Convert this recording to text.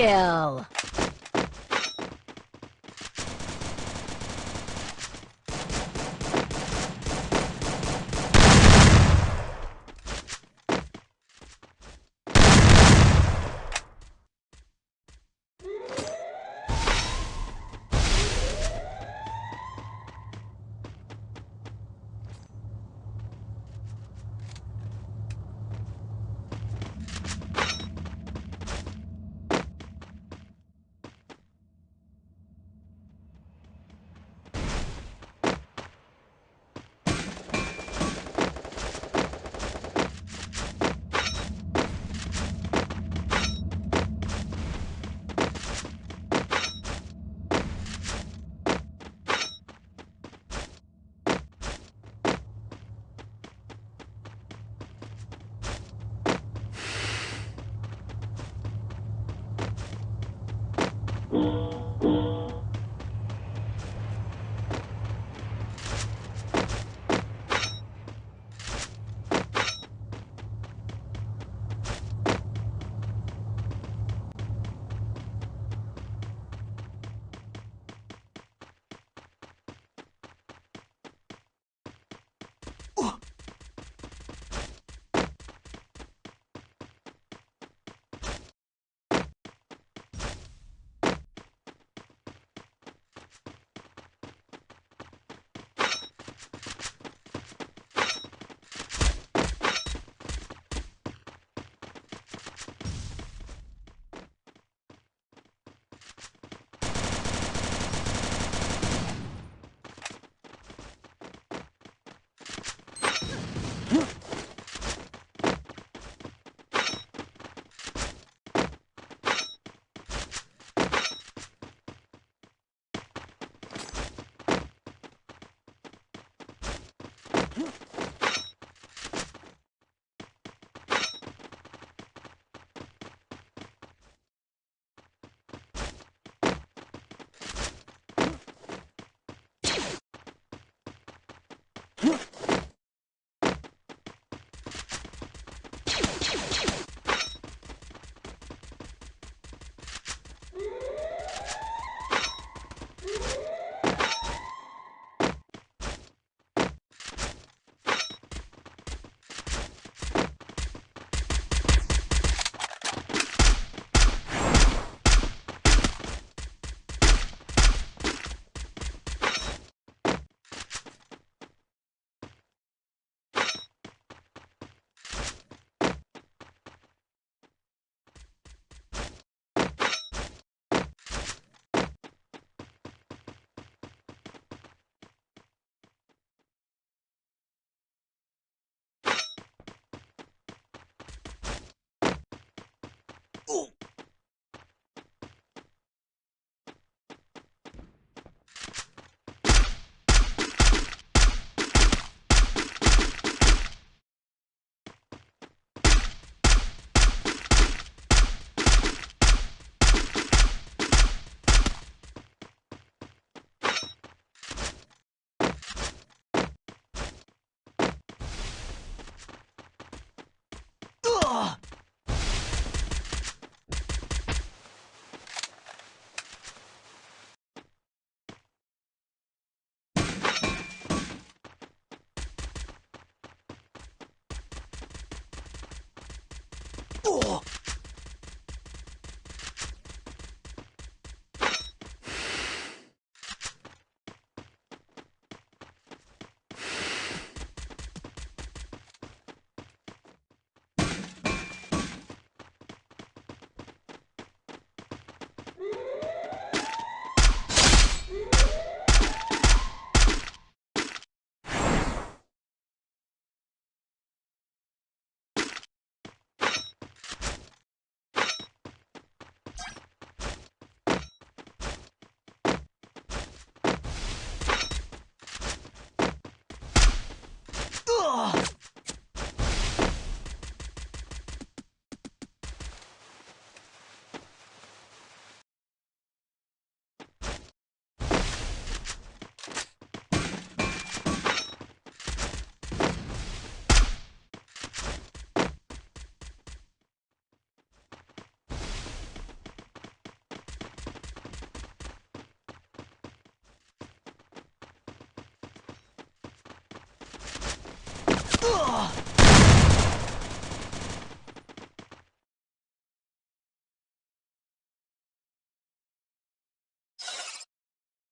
kill!